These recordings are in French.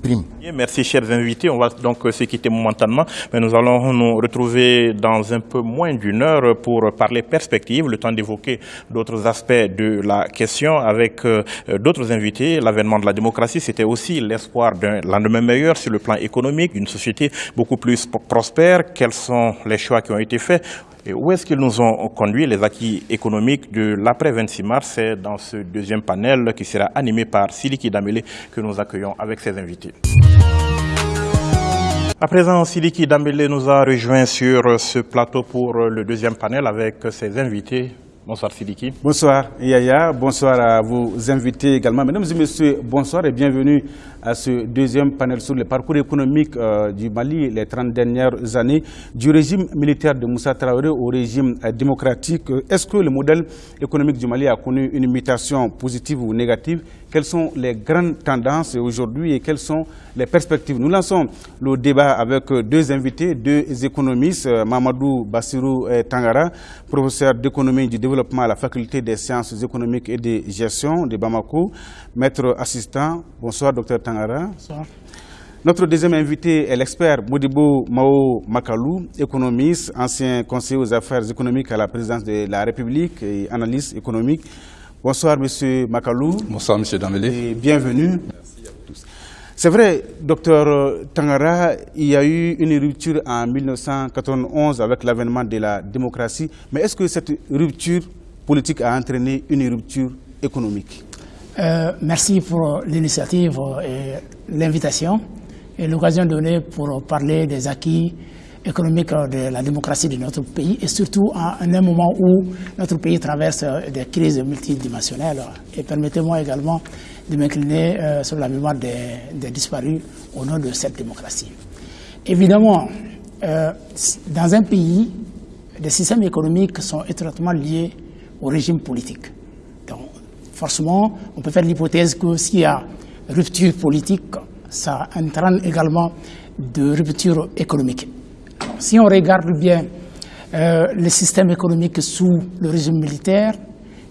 prime. Merci chers invités, on va donc se quitter momentanément, mais nous allons nous retrouver dans un peu moins d'une heure pour parler perspective, le temps d'évoquer d'autres aspects de la question avec euh, d'autres invités. L'avènement de la démocratie, c'était aussi l'espoir d'un lendemain meilleur sur le plan économique, d'une société beaucoup plus prospère. Quels sont les choix qui ont été faits et où est-ce qu'ils nous ont conduit les acquis économiques de l'après 26 mars? C'est dans ce deuxième panel qui sera animé par Siliki Damele que nous accueillons avec ses invités. À présent, Siliki Damele nous a rejoint sur ce plateau pour le deuxième panel avec ses invités. Bonsoir Siliki. Bonsoir Yaya, bonsoir à vos invités également. Mesdames et messieurs, bonsoir et bienvenue à ce deuxième panel sur le parcours économique euh, du Mali les 30 dernières années, du régime militaire de Moussa Traoré au régime euh, démocratique. Est-ce que le modèle économique du Mali a connu une mutation positive ou négative? Quelles sont les grandes tendances aujourd'hui et quelles sont les perspectives? Nous lançons le débat avec deux invités, deux économistes, euh, Mamadou Bassirou Tangara, professeur d'économie du développement à la faculté des sciences économiques et de gestion de Bamako, maître assistant. Bonsoir, docteur Tangara. Notre deuxième invité est l'expert Modibo Mao Makalou, économiste, ancien conseiller aux affaires économiques à la présidence de la République et analyste économique. Bonsoir, Monsieur Makalou. Bonsoir, Monsieur Damele. Et bienvenue. Merci à tous. C'est vrai, docteur Tangara, il y a eu une rupture en 1991 avec l'avènement de la démocratie. Mais est-ce que cette rupture politique a entraîné une rupture économique? Euh, merci pour l'initiative et l'invitation et l'occasion donnée pour parler des acquis économiques de la démocratie de notre pays et surtout à un moment où notre pays traverse des crises multidimensionnelles. Et permettez-moi également de m'incliner euh, sur la mémoire des, disparus au nom de cette démocratie. Évidemment, euh, dans un pays, les systèmes économiques sont étroitement liés au régime politique forcément, on peut faire l'hypothèse que s'il y a rupture politique, ça entraîne également de rupture économique. Si on regarde bien euh, le système économique sous le régime militaire,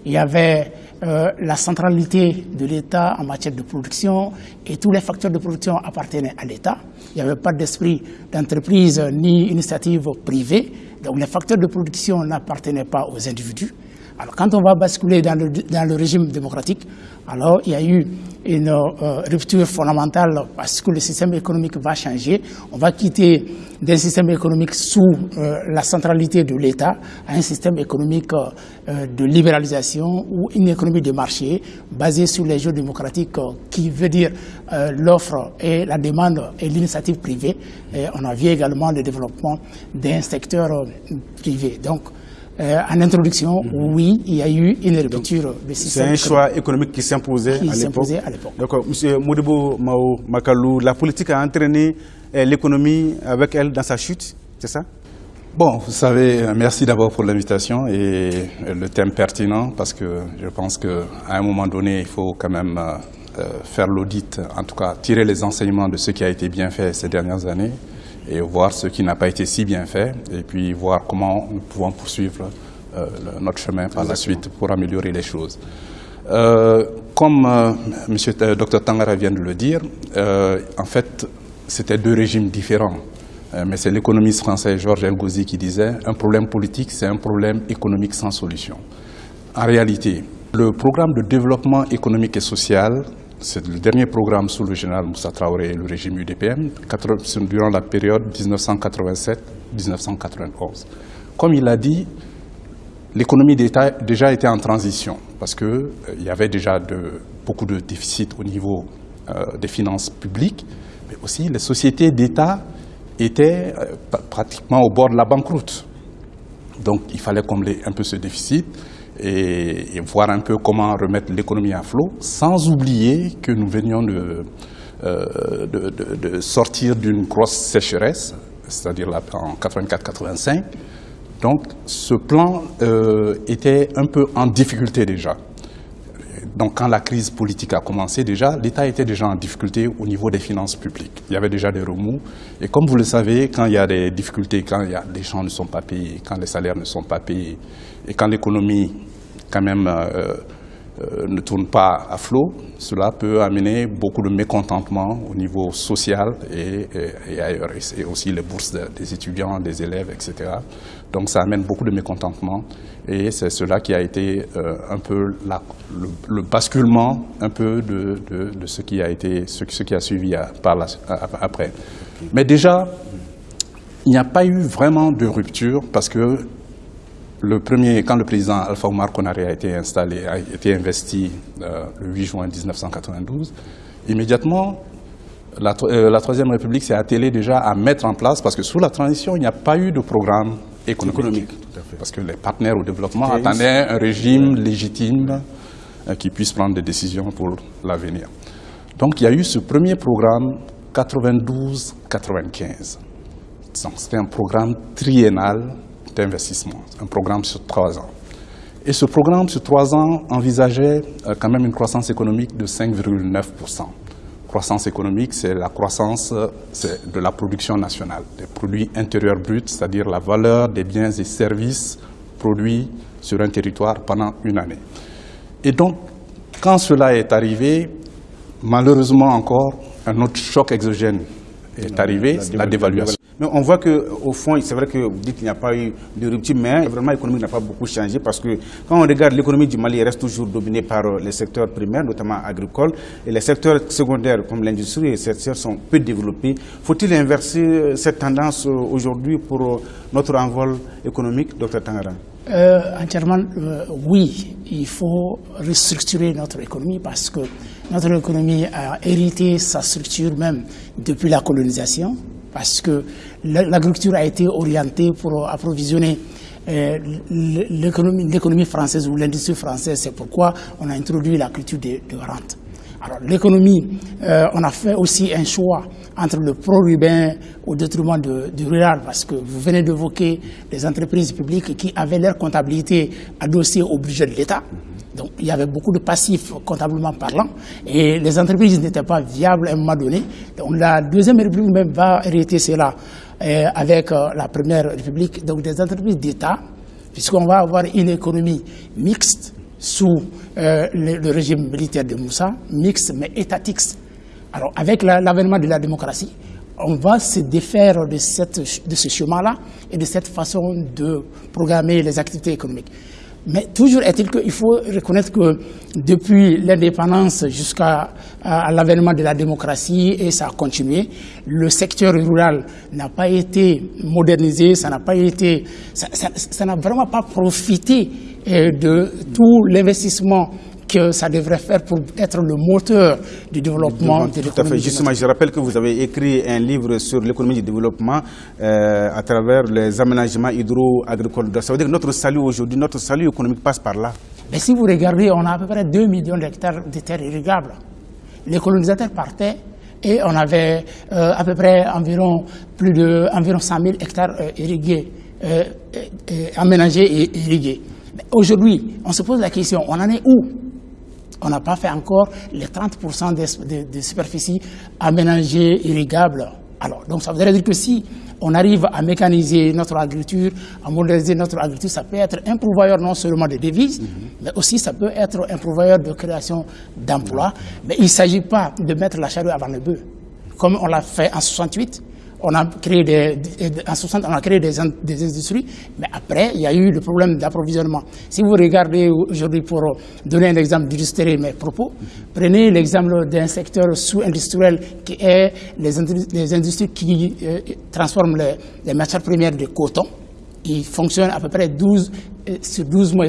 il y avait euh, la centralité de l'État en matière de production et tous les facteurs de production appartenaient à l'État. Il n'y avait pas d'esprit d'entreprise ni initiative privée, donc les facteurs de production n'appartenaient pas aux individus. Alors quand on va basculer dans le, régime démocratique, alors il y a eu une euh, rupture fondamentale parce que le système économique va changer. On va quitter des systèmes économiques sous euh, la centralité de l'État à un système économique euh, de libéralisation ou une économie de marché basée sur les jeux démocratiques qui veut dire l'offre et la demande et l'initiative privée. Et on a vu également le développement d'un secteur privé. Donc, euh, en introduction, mm-hmm. oui, il y a eu une rupture de système. C'est un choix économique qui s'imposait à l'époque. D'accord. Monsieur Modibo Mao Makalou, la politique a entraîné euh, l'économie avec elle dans sa chute, c'est ça? Bon, vous savez, euh, merci d'abord pour l'invitation et le thème pertinent parce que je pense qu'à un moment donné, il faut quand même faire l'audit, en tout cas tirer les enseignements de ce qui a été bien fait ces dernières années et voir ce qui n'a pas été si bien fait et puis voir comment nous pouvons poursuivre euh, notre chemin par la suite pour améliorer les choses. Euh, comme euh, Monsieur Dr Tangara vient de le dire, en fait, c'était deux régimes différents. mais c'est l'économiste français Georges Elgouzi qui disait « un problème politique, c'est un problème économique sans solution ». En réalité, le programme de développement économique et social c'est le dernier programme sous le général Moussa Traoré et le régime UDPM durant la période 1987-1991. Comme il a dit, l'économie d'État déjà était en transition parce qu'il euh, y avait déjà beaucoup de déficits au niveau euh, des finances publiques, mais aussi les sociétés d'État étaient euh, pratiquement au bord de la banqueroute. Donc il fallait combler un peu ce déficit et, voir un peu comment remettre l'économie à flot, sans oublier que nous venions de, euh, de, sortir d'une grosse sécheresse, c'est-à-dire en 84-85. Donc ce plan euh, était un peu en difficulté déjà. Donc quand la crise politique a commencé déjà, l'État était déjà en difficulté au niveau des finances publiques. Il y avait déjà des remous. Et comme vous le savez, quand il y a des difficultés, quand les gens ne sont pas payés, quand les salaires ne sont pas payés, et quand l'économie quand même euh, euh, ne tournent pas à flot, cela peut amener beaucoup de mécontentement au niveau social et, ailleurs, et aussi les bourses des étudiants, des élèves, etc. Donc ça amène beaucoup de mécontentement et c'est cela qui a été euh, un peu le, basculement un peu de, ce qui a été ce, qui a suivi après. Mais déjà, il n'y a pas eu vraiment de rupture parce que le premier, quand le président Alpha Omar Konaré a été installé, a été investi euh, le 8 juin 1992, immédiatement, euh, la, Troisième République s'est attelée déjà à mettre en place, parce que sous la transition, il n'y a pas eu de programme économique. Parce que les partenaires au développement attendaient un régime légitime euh, qui puisse prendre des décisions pour l'avenir. Donc il y a eu ce premier programme 92-95. C'était un programme triennal d'investissement, un programme sur trois ans. Et ce programme sur trois ans envisageait euh, quand même une croissance économique de 5,9%. Croissance économique, c'est la croissance euh, de la production nationale, des produits intérieurs bruts, c'est-à-dire la valeur des biens et services produits sur un territoire pendant une année. Et donc, quand cela est arrivé, malheureusement encore, un autre choc exogène est arrivé, la dévaluation. Mais on voit qu'au fond, c'est vrai que vous dites qu'il n'y a pas eu de rupture, mais vraiment l'économie n'a pas beaucoup changé parce que quand on regarde l'économie du Mali, elle reste toujours dominée par euh, les secteurs primaires, notamment agricoles, et les secteurs secondaires comme l'industrie et les secteurs sont peu développés. Faut-il inverser euh, cette tendance euh, aujourd'hui pour notre envol économique, Dr Tangara entièrement, oui, il faut restructurer notre économie parce que notre économie a hérité sa structure même depuis la colonisation parce que l'agriculture a été orientée pour approvisionner euh, l'économie française ou l'industrie française. C'est pourquoi on a introduit la culture de, rente. Alors l'économie, euh, on a fait aussi un choix entre le pro-urbain au détriment du rural, parce que vous venez d'évoquer les entreprises publiques qui avaient leur comptabilité adossée au budget de l'État. Donc il y avait beaucoup de passifs comptablement parlant et les entreprises n'étaient pas viables à un moment donné. Donc la deuxième république va hériter cela euh, avec euh, la première république, donc des entreprises d'État, puisqu'on va avoir une économie mixte sous euh, le, régime militaire de Moussa, mixte mais étatique. Alors avec l'avènement de la démocratie, on va se défaire de, cette, de ce chemin-là et de cette façon de programmer les activités économiques. Mais toujours est-il qu'il faut reconnaître que depuis l'indépendance jusqu'à l'avènement de la démocratie, et ça a continué, le secteur rural n'a pas été modernisé, ça n'a pas été, ça n'a vraiment pas profité euh, de tout l'investissement que ça devrait faire pour être le moteur du développement de Tout à fait. Justement, je rappelle que vous avez écrit un livre sur l'économie du développement euh, à travers les aménagements hydro-agricoles. Ça veut dire que notre salut aujourd'hui, notre salut économique passe par là. Mais si vous regardez, on a à peu près 2 millions d'hectares de terres irrigables. Les colonisateurs partaient et on avait euh, à peu près environ plus de environ 100 000 hectares euh, irrigués, aménagés et irrigués. Aujourd'hui, on se pose la question, on en est où? On n'a pas fait encore les 30% des, de, superficies aménagées, irrigables. Alors, donc ça voudrait dire que si on arrive à mécaniser notre agriculture, à moderniser notre agriculture, ça peut être un pourvoyeur non seulement de devises, mhm. mais aussi ça peut être un pourvoyeur de création d'emplois. Mais il ne s'agit pas de mettre la charrue avant le bœuf, comme on l'a fait en 68 on a créé des, en 60, on a créé des, industries, mais après, il y a eu le problème d'approvisionnement. Si vous regardez aujourd'hui, pour donner un exemple, d'illustrer mes propos, prenez l'exemple d'un secteur sous-industriel qui est les, industries qui euh, transforment les, matières premières de coton. Il fonctionne à peu près 12, euh, sur 12 mois,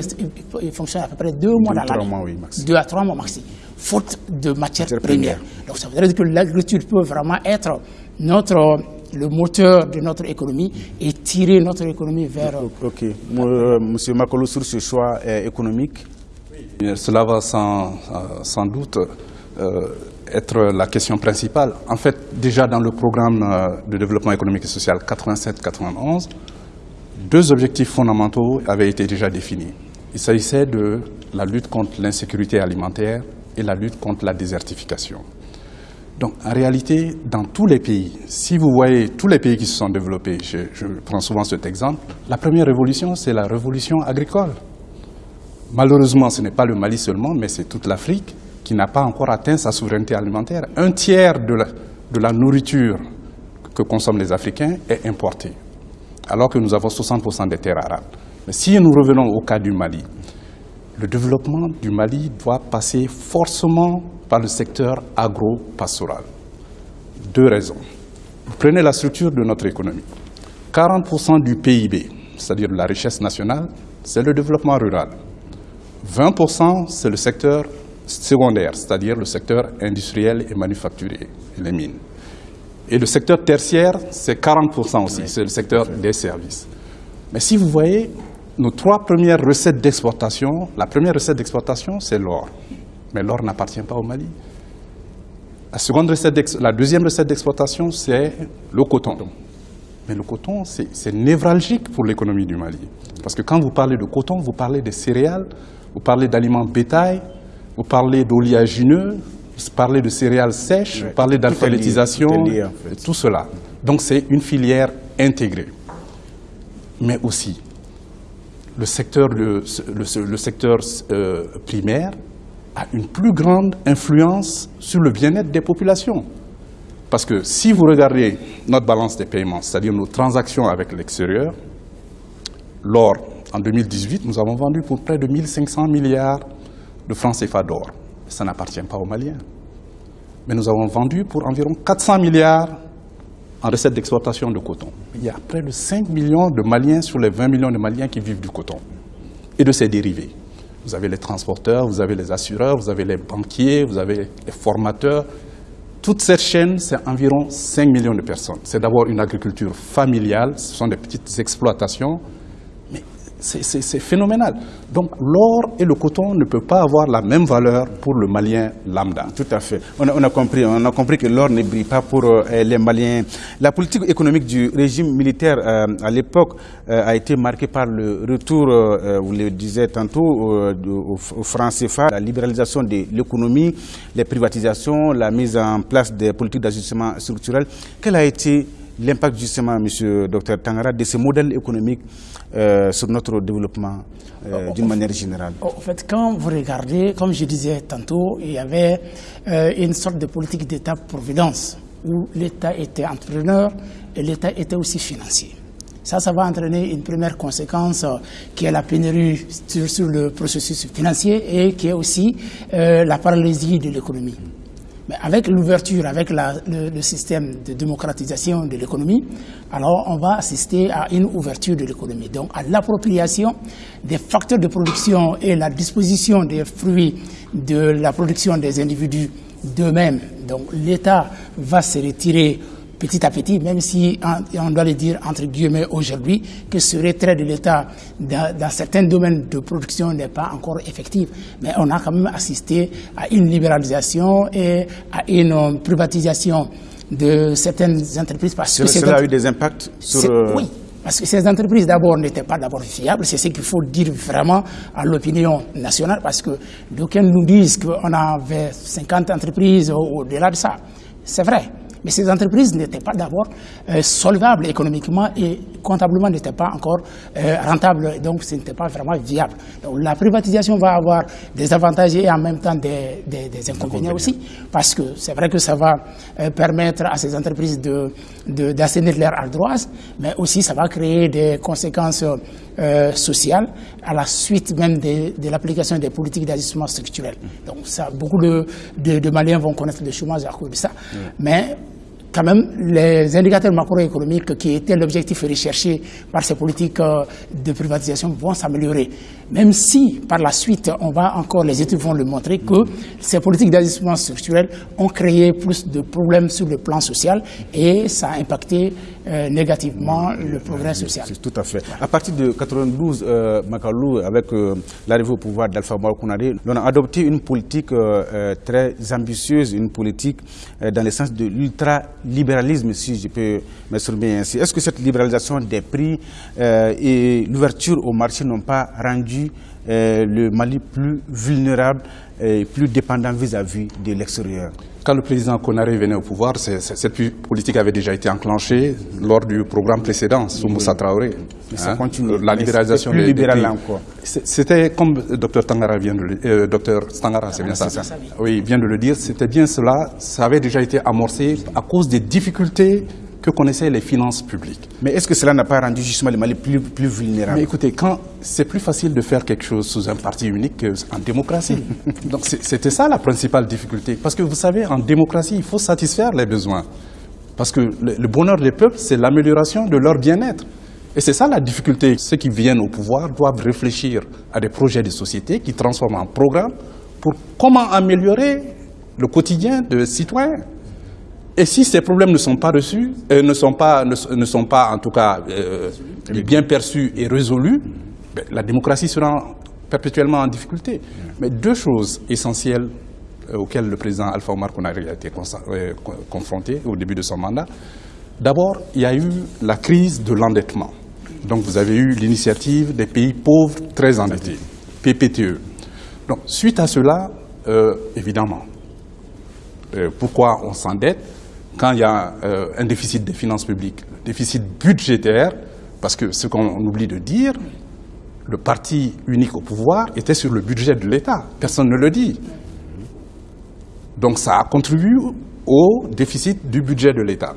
il fonctionne à peu près 2 mois dans l'année. 2 à 3 mois maxi, faute de matières premières. Donc ça veut dire que l'agriculture peut vraiment être notre le moteur de notre économie et tirer notre économie vers... Ok. Euh, Monsieur Makolo, sur ce choix euh, économique Cela va sans, euh, sans doute être la question principale. En fait, déjà dans le programme de développement économique et social 87-91, deux objectifs fondamentaux avaient été déjà définis. Il s'agissait de la lutte contre l'insécurité alimentaire et la lutte contre la désertification. Donc en réalité, dans tous les pays, si vous voyez tous les pays qui se sont développés, je, prends souvent cet exemple, la première révolution, c'est la révolution agricole. Malheureusement, ce n'est pas le Mali seulement, mais c'est toute l'Afrique qui n'a pas encore atteint sa souveraineté alimentaire. Un tiers de la, nourriture que consomment les Africains est importée, alors que nous avons 60% des terres arables. Mais si nous revenons au cas du Mali, le développement du Mali doit passer forcément par le secteur agro-pastoral. Deux raisons. Prenez la structure de notre économie. 40% du PIB, c'est-à-dire la richesse nationale, c'est le développement rural. 20%, c'est le secteur secondaire, c'est-à-dire le secteur industriel et manufacturier, les mines. Et le secteur tertiaire, c'est 40% aussi, c'est le secteur des services. Mais si vous voyez, nos trois premières recettes d'exportation, la première recette d'exportation, c'est l'or. Mais l'or n'appartient pas au Mali. La, seconde recette la deuxième recette d'exportation, c'est le coton. Mais le coton, c'est névralgique pour l'économie du Mali. Parce que quand vous parlez de coton, vous parlez des céréales, vous parlez d'aliments bétail, vous parlez d'oléagineux, vous parlez de céréales sèches, vous parlez d'alphabétisation, tout cela. Donc c'est une filière intégrée. Mais aussi, le secteur, le, secteur euh, primaire a une plus grande influence sur le bien-être des populations. Parce que si vous regardez notre balance des paiements, c'est-à-dire nos transactions avec l'extérieur, l'or en 2018, nous avons vendu pour près de 1500 milliards de francs CFA d'or. Ça n'appartient pas aux Maliens. Mais nous avons vendu pour environ 400 milliards en recettes d'exportation de coton. Il y a près de 5 millions de Maliens sur les 20 millions de Maliens qui vivent du coton et de ses dérivés. Vous avez les transporteurs, vous avez les assureurs, vous avez les banquiers, vous avez les formateurs. Toute cette chaîne, c'est environ 5 millions de personnes. C'est d'abord une agriculture familiale, ce sont des petites exploitations c'est phénoménal. Donc l'or et le coton ne peuvent pas avoir la même valeur pour le Malien lambda. Tout à fait. On a, compris, on a compris que l'or ne brille pas pour euh, les Maliens. La politique économique du régime militaire euh, à l'époque euh, a été marquée par le retour, vous le disiez tantôt, au, au franc CFA, la libéralisation de l'économie, les privatisations, la mise en place des politiques d'ajustement structurel. Quel a été l'impact justement, M. Dr Tangara, de ce modèle économique euh, sur notre développement euh, d'une manière générale En fait, quand vous regardez, comme je disais tantôt, il y avait euh, une sorte de politique d'État-providence où l'État était entrepreneur et l'État était aussi financier. Ça, ça va entraîner une première conséquence qui est la pénurie sur, le processus financier et qui est aussi la paralysie de l'économie. Mais avec l'ouverture, avec le, système de démocratisation de l'économie, alors on va assister à une ouverture de l'économie. Donc à l'appropriation des facteurs de production et la disposition des fruits de la production des individus d'eux-mêmes. Donc l'État va se retirer petit à petit, même si on doit le dire entre guillemets aujourd'hui, que ce retrait de l'État dans, certains domaines de production n'est pas encore effectif. Mais on a quand même assisté à une libéralisation et à une privatisation de certaines entreprises. Parce que cela a eu des impacts sur... Euh, oui, parce que ces entreprises d'abord n'étaient pas d'abord fiables, c'est ce qu'il faut dire vraiment à l'opinion nationale, parce que d'aucuns nous disent qu'on avait 50 entreprises au-delà de ça. C'est vrai, mais ces entreprises n'étaient pas d'abord euh, solvables économiquement et comptablement n'étaient pas encore euh, rentables, donc ce n'était pas vraiment viable. Donc la privatisation va avoir des avantages et en même temps des, inconvénients aussi, parce que c'est vrai que ça va euh, permettre à ces entreprises d'assainir de, leur ardoise, mais aussi ça va créer des conséquences sociales à la suite même de, l'application des politiques d'ajustement structurel. Donc ça, beaucoup de, de, Maliens vont connaître le chômage à cause de ça. Mais quand même, les indicateurs macroéconomiques qui étaient l'objectif recherché par ces politiques euh, de privatisation vont s'améliorer. Même si, par la suite, on va encore, les études vont le montrer, que ces politiques d'ajustement structurel ont créé plus de problèmes sur le plan social et ça a impacté euh, négativement le progrès social. Tout à fait. À partir de 92, euh, avec euh, l'arrivée au pouvoir d'Alpha Mouakounari, on a adopté une politique très ambitieuse, une politique dans le sens de l'ultra-libéralisme, si je peux m'exprimer ainsi. Est-ce que cette libéralisation des prix et l'ouverture au marché n'ont pas rendu le Mali plus vulnérable et plus dépendant vis-à-vis de l'extérieur Quand le président Konaré venait au pouvoir, cette politique avait déjà été enclenchée lors du programme précédent, sous Moussa Traoré. ça hein, continue. La libéralisation plus libéral encore. C'était comme le docteur Tangara vient de le euh, docteur Stangara, c'est bien ça, Oui, vient de le dire, c'était bien cela. Ça avait déjà été amorcé à cause des difficultés que connaissaient les finances publiques. Mais est-ce que cela n'a pas rendu justement le Mali plus, plus vulnérable Mais écoutez, quand c'est plus facile de faire quelque chose sous un parti unique qu'en démocratie. Donc c'était ça la principale difficulté. Parce que vous savez, en démocratie, il faut satisfaire les besoins. Parce que le, bonheur des peuples, c'est l'amélioration de leur bien-être. Et c'est ça la difficulté. Ceux qui viennent au pouvoir doivent réfléchir à des projets de société qui transforment en programme pour comment améliorer le quotidien des citoyens. Et si ces problèmes ne sont pas reçus, euh, ne, sont pas, ne, sont pas en tout cas euh, bien perçus et résolus, ben, la démocratie sera perpétuellement en difficulté. Mais deux choses essentielles euh, auxquelles le président Alpha Omar Konari a été confronté au début de son mandat. D'abord, il y a eu la crise de l'endettement. Donc vous avez eu l'initiative des pays pauvres très endettés, PPTE. Donc suite à cela, évidemment, pourquoi on s'endette? Quand il y a euh, un déficit des finances publiques, déficit budgétaire, parce que ce qu'on oublie de dire, le parti unique au pouvoir était sur le budget de l'État. Personne ne le dit. Donc ça a contribué au déficit du budget de l'État.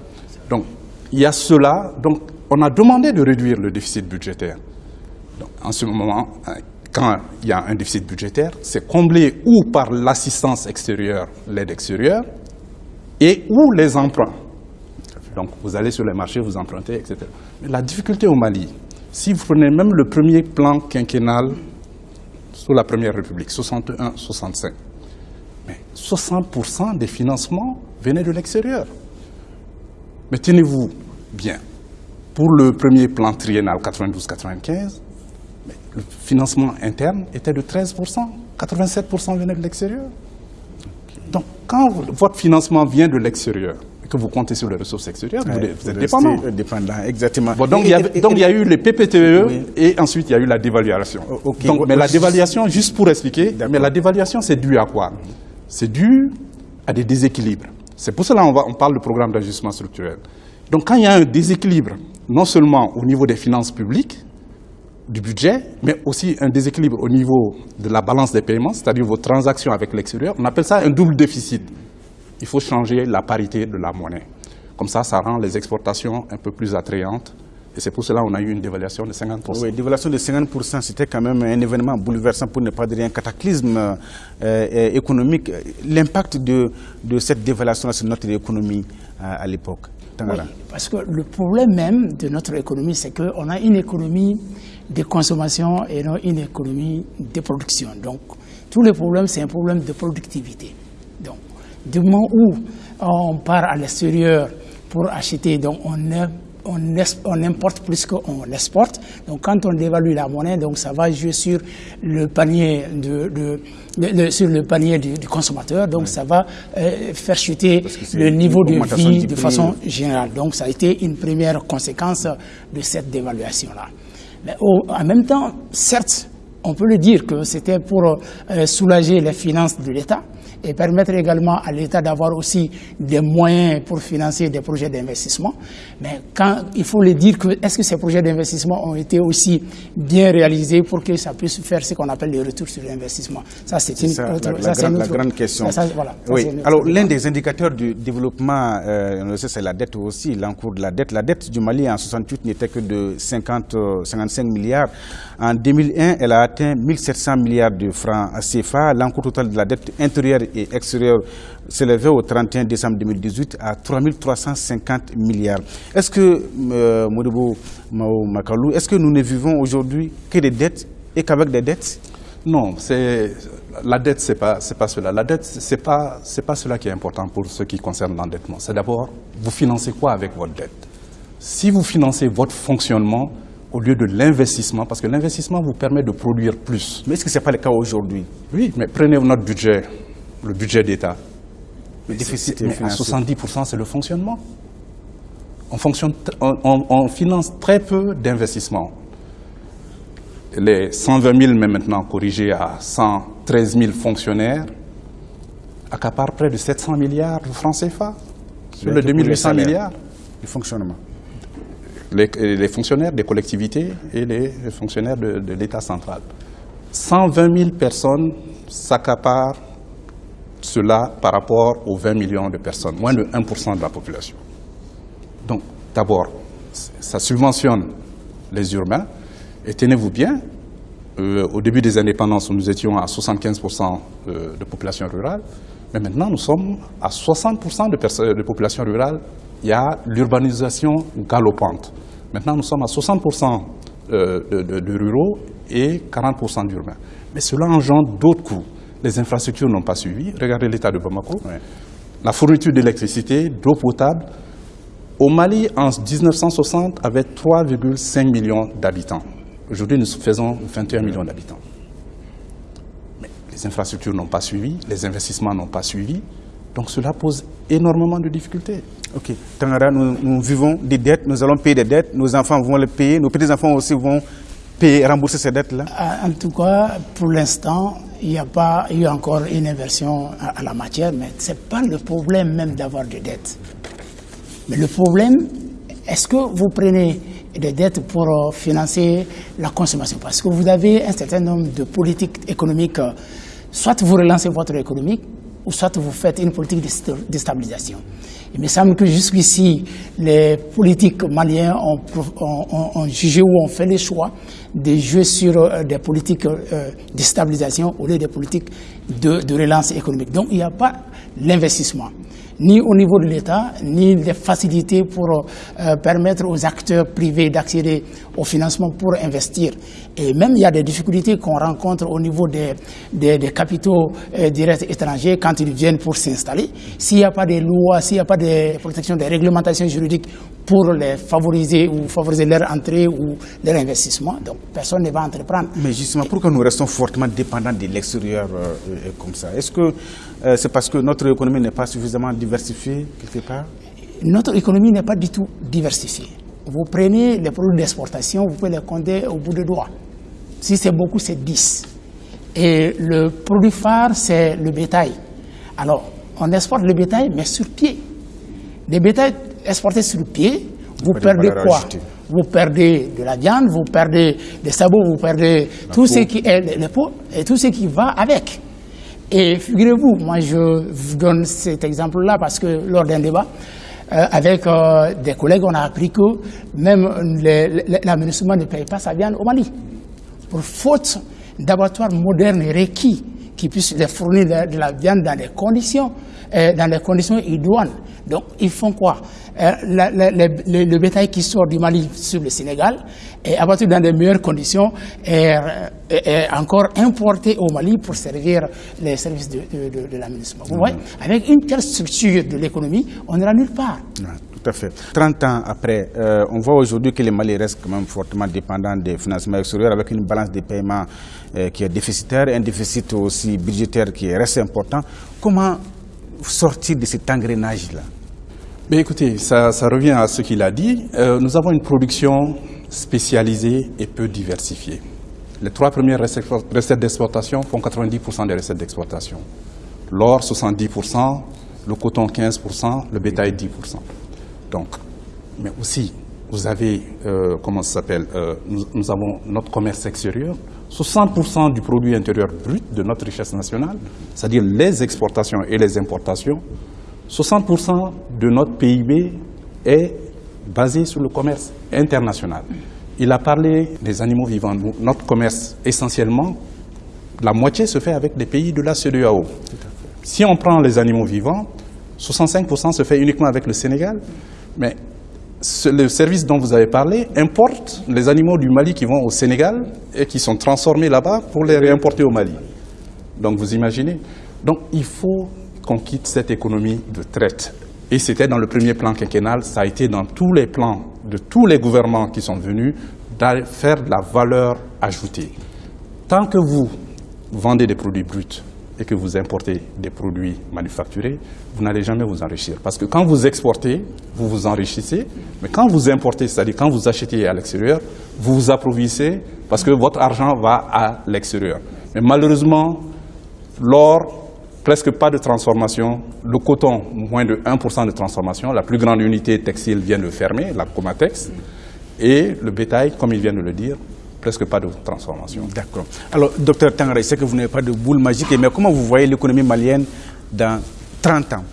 Donc il y a cela. Donc on a demandé de réduire le déficit budgétaire. en ce moment, quand il y a un déficit budgétaire, c'est comblé ou par l'assistance extérieure, l'aide extérieure, et ou les emprunts? Donc vous allez sur les marchés, vous empruntez, etc. Mais la difficulté au Mali, si vous prenez même le premier plan quinquennal sous la Première République, 61-65, 60% des financements venaient de l'extérieur. Mais tenez-vous bien, pour le premier plan triennal 92-95, le financement interne était de 13%, 87% venaient de l'extérieur. Quand votre financement vient de l'extérieur, et que vous comptez sur les ressources extérieures, vous, êtes dépendant. dépendant. Exactement. donc, il y a, eu les PPTE et ensuite il y a eu la dévaluation. Donc, mais la dévaluation, juste pour expliquer, mais la dévaluation, c'est dû à quoi? C'est dû à des déséquilibres. C'est pour cela qu'on on parle de programme d'ajustement structurel. Donc, quand il y a un déséquilibre, non seulement au niveau des finances publiques, du budget, mais aussi un déséquilibre au niveau de la balance des paiements, c'est-à-dire vos transactions avec l'extérieur. On appelle ça un double déficit. Il faut changer la parité de la monnaie. Comme ça, ça rend les exportations un peu plus attrayantes. Et c'est pour cela qu'on a eu une dévaluation de 50%. Oui, dévaluation de 50%, c'était quand même un événement bouleversant, pour ne pas dire un cataclysme euh, euh, économique. L'impact de, de, cette dévaluation sur notre économie euh, à l'époque parce que le problème même de notre économie, c'est qu'on a une économie de consommation et non une économie de production. Donc, tous les problèmes, c'est un problème de productivité. Donc, du moment où on part à l'extérieur pour acheter, donc on est on, importe plus qu'on exporte. Donc quand on dévalue la monnaie, donc ça va jouer sur le panier, de, sur le panier du, consommateur. Donc ça va euh, faire chuter le niveau de vie de façon générale. Donc ça a été une première conséquence de cette dévaluation-là. Mais en même temps, certes, on peut le dire que c'était pour euh, soulager les finances de l'État, et permettre également à l'État d'avoir aussi des moyens pour financer des projets d'investissement. Mais quand il faut le dire que est-ce que ces projets d'investissement ont été aussi bien réalisés pour que ça puisse faire ce qu'on appelle les retours sur l'investissement Ça, c'est une, autre, la, grande, question. oui. Alors, l'un des indicateurs du développement, euh, c'est la dette aussi, l'encours de la dette. La dette du Mali en 68 n'était que de 50, 55 milliards. En 2001, elle a atteint 1700 milliards de francs CFA. L'encours total de la dette intérieure et extérieure s'élevait au 31 décembre 2018 à 3 350 milliards. Est-ce que, euh, Makalou, est-ce que nous ne vivons aujourd'hui que des dettes et qu'avec des dettes? Non, la dette, ce n'est pas, pas cela. La dette, ce n'est pas, pas cela qui est important pour ce qui concerne l'endettement. C'est d'abord, vous financez quoi avec votre dette? Si vous financez votre fonctionnement, au lieu de l'investissement, parce que l'investissement vous permet de produire plus. Mais est-ce que ce n'est pas le cas aujourd'hui? Oui, mais prenez notre budget, le budget d'État. Le déficit mais à 70%, c'est le fonctionnement. On, fonctionne, on, finance très peu d'investissements. les 120 000, mais maintenant corrigés à 113 000 fonctionnaires, accaparent près de 700 milliards de francs CFA sur les 2800 milliards. Du fonctionnement. Les, fonctionnaires des collectivités et les fonctionnaires de, de l'État central. 120 000 personnes s'accaparent cela par rapport aux 20 millions de personnes, moins de 1% de la population. Donc, d'abord, ça subventionne les urbains. Et tenez-vous bien, euh, au début des indépendances, nous étions à 75% euh, de population rurale, mais maintenant nous sommes à 60% de, de population rurale. Il y a l'urbanisation galopante. Maintenant nous sommes à 60% euh, de, ruraux et 40% d'urbains. Mais cela engendre d'autres coûts. Les infrastructures n'ont pas suivi. Regardez l'état de Bamako. La fourniture d'électricité, d'eau potable, au Mali, en 1960, avait 3,5 millions d'habitants. Aujourd'hui, nous faisons 21 millions d'habitants. Mais les infrastructures n'ont pas suivi, les investissements n'ont pas suivi. Donc cela pose énormément de difficultés. Ok. Tangara, nous, vivons des dettes, nous allons payer des dettes, nos enfants vont les payer, nos petits-enfants aussi vont payer, rembourser ces dettes-là En tout cas, pour l'instant, il n'y a pas eu encore une inversion à, la matière, mais ce n'est pas le problème même d'avoir des dettes. Mais le problème, est-ce que vous prenez des dettes pour euh, financer la consommation? Parce que vous avez un certain nombre de politiques économiques. Euh, soit vous relancez votre économie, ou soit vous faites une politique de stabilisation. Il me semble que jusqu'ici, les politiques maliens ont, jugé ou ont fait le choix de jouer sur euh, des politiques de stabilisation au lieu des politiques de relance économique. Donc il n'y a pas l'investissement ni au niveau de l'État, ni des facilités pour euh, permettre aux acteurs privés d'accéder au financement pour investir. Et même il y a des difficultés qu'on rencontre au niveau des, des, capitaux euh, directs étrangers quand ils viennent pour s'installer. S'il n'y a pas de lois, s'il n'y a pas de protection, des réglementations juridiques pour les favoriser ou favoriser leur entrée ou leur investissement, donc personne ne va entreprendre. Mais justement, pourquoi nous restons fortement dépendants de l'extérieur euh, comme ça Est-ce que c'est parce que notre économie n'est pas suffisamment diversifiée quelque part? Notre économie n'est pas du tout diversifiée. Vous prenez les produits d'exportation, vous pouvez les compter au bout de doigts. Si c'est beaucoup, c'est 10. Et le produit phare, c'est le bétail. Alors, on exporte le bétail, mais sur pied. Les bétails exportés sur pied, vous perdez quoi Vous perdez de la viande, vous perdez des sabots, vous perdez tout ce qui est les peaux et tout ce qui va avec. Et figurez-vous, moi je vous donne cet exemple-là parce que lors d'un débat, euh, avec euh, des collègues, on a appris que même l'aménagement ne paye pas sa viande au Mali. Pour faute d'abattoirs modernes et requis qui puissent les fournir de, la viande dans des conditions, euh, dans les conditions idoines. Donc ils font quoi? Euh, le, bétail qui sort du Mali sur le Sénégal est abattu dans de meilleures conditions et est encore importé au Mali pour servir les services de, de, de, Vous voyez, avec une telle structure de l'économie, on n'ira nulle part. À fait. 30 ans après, euh, on voit aujourd'hui que le Mali reste quand même fortement dépendant des financements extérieurs avec une balance des paiements euh, qui est déficitaire, un déficit aussi budgétaire qui reste important. Comment sortir de cet engrenage-là? Écoutez, ça, revient à ce qu'il a dit. Euh, nous avons une production spécialisée et peu diversifiée. Les trois premières recettes d'exportation font 90% des recettes d'exportation. L'or, 70%, le coton, 15%, le bétail, 10%. Donc, mais aussi, vous avez, euh, comment ça s'appelle, euh, nous, nous, avons notre commerce extérieur, 60% du produit intérieur brut de notre richesse nationale, c'est-à-dire les exportations et les importations, 60% de notre PIB est basé sur le commerce international. Il a parlé des animaux vivants. Notre commerce, essentiellement, la moitié se fait avec des pays de la CEDEAO. Si on prend les animaux vivants, 65% se fait uniquement avec le Sénégal, mais le service dont vous avez parlé importe les animaux du Mali qui vont au Sénégal et qui sont transformés là-bas pour les réimporter au Mali. Donc vous imaginez Donc il faut qu'on quitte cette économie de traite. Et c'était dans le premier plan quinquennal, ça a été dans tous les plans de tous les gouvernements qui sont venus, faire de la valeur ajoutée. Tant que vous vendez des produits bruts et que vous importez des produits manufacturés, vous n'allez jamais vous enrichir. Parce que quand vous exportez, vous vous enrichissez, mais quand vous importez, c'est-à-dire quand vous achetez à l'extérieur, vous vous approvissez parce que votre argent va à l'extérieur. Mais malheureusement, l'or, presque pas de transformation, le coton, moins de 1% de transformation, la plus grande unité textile vient de fermer, la Comatex, et le bétail, comme il vient de le dire, presque pas de transformation. D'accord. Alors, docteur Tangara, je sais que vous n'avez pas de boule magique, mais comment vous voyez l'économie malienne dans 30 ans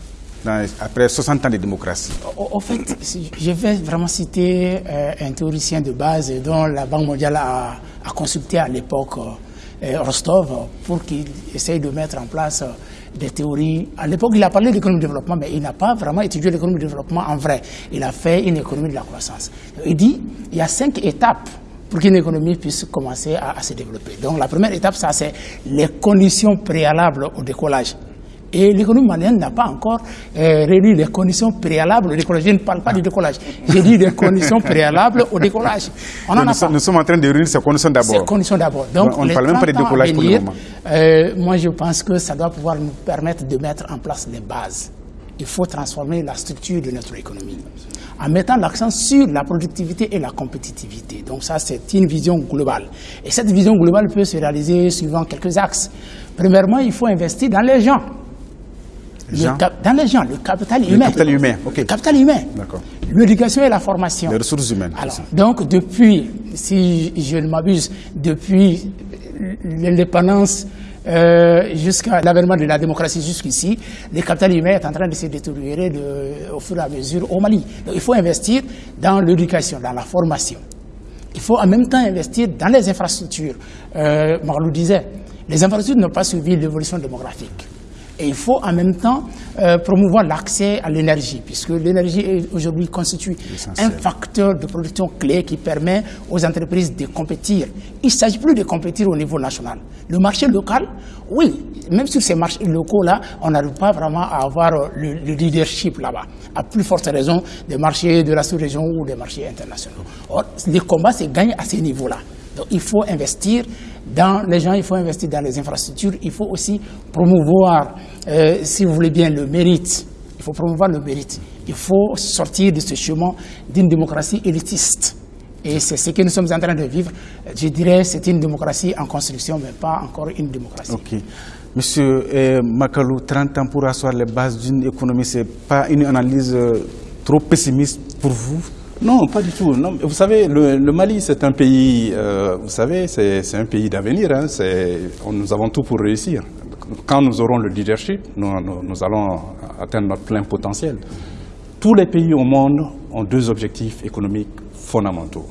après 60 ans de démocratie? En fait, je vais vraiment citer euh, un théoricien de base dont la Banque mondiale a, consulté à l'époque euh, Rostov pour qu'il essaye de mettre en place euh, des théories. À l'époque, il a parlé d'économie de développement, mais il n'a pas vraiment étudié l'économie de développement en vrai. Il a fait une économie de la croissance. Il dit il y a cinq étapes pour qu'une économie puisse commencer à, à, se développer. Donc la première étape, ça c'est les conditions préalables au décollage. Et l'économie malienne n'a pas encore euh, réuni les conditions préalables au décollage. Je ne parle pas du décollage. J'ai dit les conditions préalables au décollage. On en nous, a pas. nous, sommes en train de réunir ces conditions d'abord. Ces conditions d'abord. Donc, on ne parle même pas de décollage pour le moment. Euh, moi, je pense que ça doit pouvoir nous permettre de mettre en place les bases. Il faut transformer la structure de notre économie en mettant l'accent sur la productivité et la compétitivité. Donc ça, c'est une vision globale. Et cette vision globale peut se réaliser suivant quelques axes. Premièrement, il faut investir dans les gens dans les gens, le capital humain. Le capital humain, ok. Le capital humain. L'éducation et la formation. Les ressources humaines. Alors, donc, depuis, si je ne m'abuse, depuis l'indépendance euh, jusqu'à l'avènement de la démocratie jusqu'ici, le capital humain est en train de se détériorer au fur et à mesure au Mali. Donc, il faut investir dans l'éducation, dans la formation. Il faut en même temps investir dans les infrastructures. Euh, Marlou disait, les infrastructures n'ont pas suivi l'évolution démographique. Et il faut en même temps euh, promouvoir l'accès à l'énergie, puisque l'énergie aujourd'hui constitue un facteur de production clé qui permet aux entreprises de compétir. Il ne s'agit plus de compétir au niveau national. Le marché local, oui, même sur ces marchés locaux-là, on n'arrive pas vraiment à avoir le, le leadership là-bas, à plus forte raison des marchés de la sous-région ou des marchés internationaux. Or, les combats se gagnent à ces niveaux-là. Donc il faut investir dans les gens, il faut investir dans les infrastructures, il faut aussi promouvoir, euh, si vous voulez bien, le mérite. Il faut promouvoir le mérite. Il faut sortir de ce chemin d'une démocratie élitiste. Et c'est ce que nous sommes en train de vivre. Je dirais c'est une démocratie en construction, mais pas encore une démocratie. Monsieur eh, Makalou, 30 ans pour asseoir les bases d'une économie, ce n'est pas une analyse euh, trop pessimiste pour vous? Non, pas du tout. Vous savez, le, Mali, c'est un pays, euh, vous savez, c'est un pays d'avenir. Hein, nous avons tout pour réussir. Quand nous aurons le leadership, nous, allons atteindre notre plein potentiel. Tous les pays au monde ont deux objectifs économiques fondamentaux.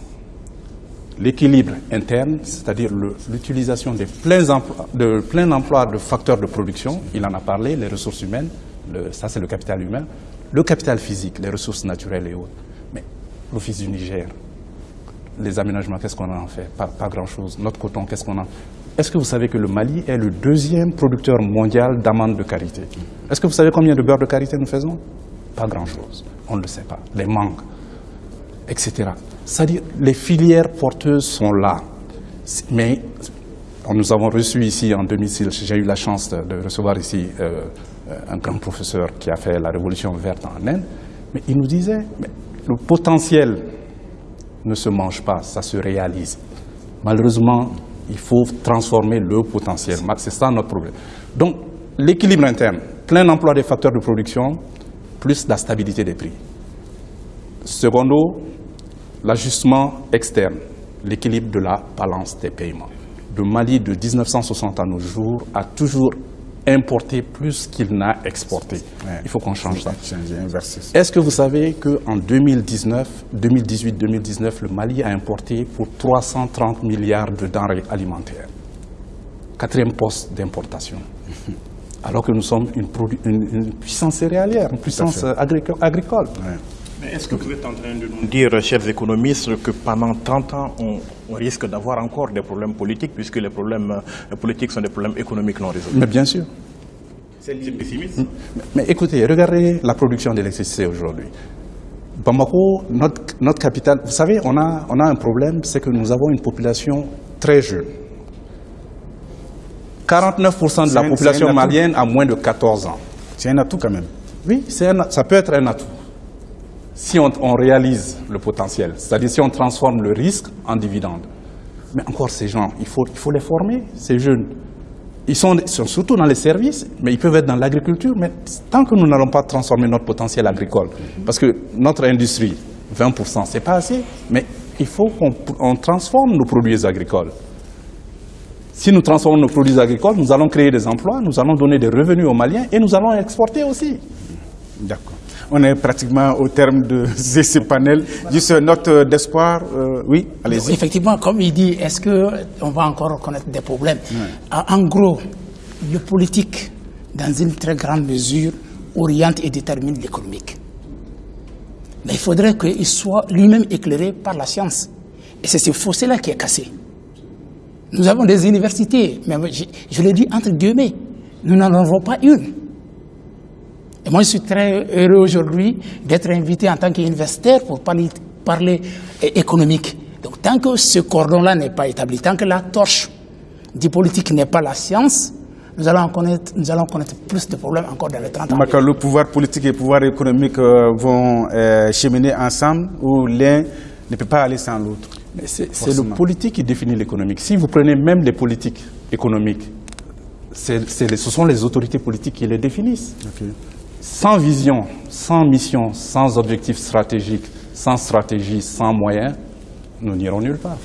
L'équilibre interne, c'est-à-dire l'utilisation des pleins emplois, de plein emploi de facteurs de production, il en a parlé, les ressources humaines, ça c'est le capital humain, le capital physique, les ressources naturelles et autres l'Office du Niger, les aménagements, qu'est-ce qu'on en fait? Pas, grand-chose. Notre coton, qu'est-ce qu'on en Est-ce que vous savez que le Mali est le deuxième producteur mondial d'amandes de karité? Est-ce que vous savez combien de beurre de karité nous faisons? Pas grand-chose. On ne le sait pas. Les mangues, etc. C'est-à-dire, les filières porteuses sont là. Mais nous avons reçu ici en 2006, j'ai eu la chance de, recevoir ici euh, un grand professeur qui a fait la révolution verte en Inde, mais il nous disait, le potentiel ne se mange pas, ça se réalise. Malheureusement, il faut transformer le potentiel. C'est ça notre problème. Donc, l'équilibre interne, plein emploi des facteurs de production, plus la stabilité des prix. Secondo, l'ajustement externe, l'équilibre de la balance des paiements. Le Mali de 1960 à nos jours a toujours importé plus qu'il n'a exporté. Il faut qu'on change ça. Est-ce que vous savez qu'en 2019, 2018-2019, le Mali a importé pour 330 milliards de denrées alimentaires? Quatrième poste d'importation. Alors que nous sommes une, puissance céréalière, une puissance agricole. Mais est-ce que vous êtes en train de nous dire, chers économistes, que pendant 30 ans, on, risque d'avoir encore des problèmes politiques, puisque les problèmes politiques sont des problèmes économiques non résolus Mais bien sûr. C'est pessimiste. Mais, écoutez, regardez la production d'électricité aujourd'hui. Bamako, notre, notre capitale, vous savez, on a, on a un problème, c'est que nous avons une population très jeune. 49% de la population malienne a moins de 14 ans. C'est un atout quand même. Oui, ça peut être un atout. Si on, réalise le potentiel, c'est-à-dire si on transforme le risque en dividende. Mais encore ces gens, il faut, il faut les former, ces jeunes. Ils sont, sont, surtout dans les services, mais ils peuvent être dans l'agriculture. Mais tant que nous n'allons pas transformer notre potentiel agricole, parce que notre industrie, 20%, c'est pas assez, mais il faut qu'on transforme nos produits agricoles. Si nous transformons nos produits agricoles, nous allons créer des emplois, nous allons donner des revenus aux Maliens et nous allons exporter aussi. D'accord. On est pratiquement au terme de ce panel. Juste une note d'espoir. Euh, oui, allez-y. Effectivement, comme il dit, est-ce qu'on va encore reconnaître des problèmes? En gros, le politique, dans une très grande mesure, oriente et détermine l'économique. Mais il faudrait qu'il soit lui-même éclairé par la science. Et c'est ce fossé-là qui est cassé. Nous avons des universités, mais je, je le dis entre guillemets, nous n'en avons pas une. Et moi, je suis très heureux aujourd'hui d'être invité en tant qu'universitaire pour parler, parler économique. Donc, tant que ce cordon-là n'est pas établi, tant que la torche du politique n'est pas la science, nous allons, connaître, nous allons connaître plus de problèmes encore dans les 30 ans. le pouvoir politique et le pouvoir économique euh, vont euh, cheminer ensemble ou l'un ne peut pas aller sans l'autre C'est le politique qui définit l'économique. Si vous prenez même les politiques économiques, ce sont les autorités politiques qui les définissent. Sans vision, sans mission, sans objectif stratégique, sans stratégie, sans moyens, nous n'irons nulle part.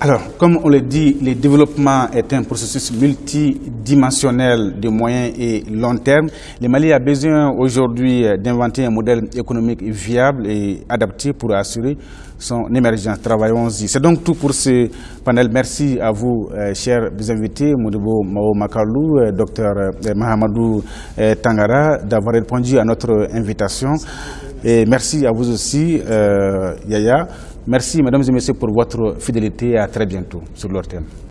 Alors, comme on le dit, le développement est un processus multidimensionnel de moyen et long terme. Le Mali a besoin aujourd'hui d'inventer un modèle économique viable et adapté pour assurer son émergence. Travaillons-y. C'est donc tout pour ce panel. Merci à vous, euh, chers invités, Moudebo Mao Makalou, euh, docteur euh, Mahamadou Tangara, d'avoir répondu à notre invitation. Et merci à vous aussi, Yaya. Merci, mesdames et messieurs, pour votre fidélité à très bientôt sur leur thème.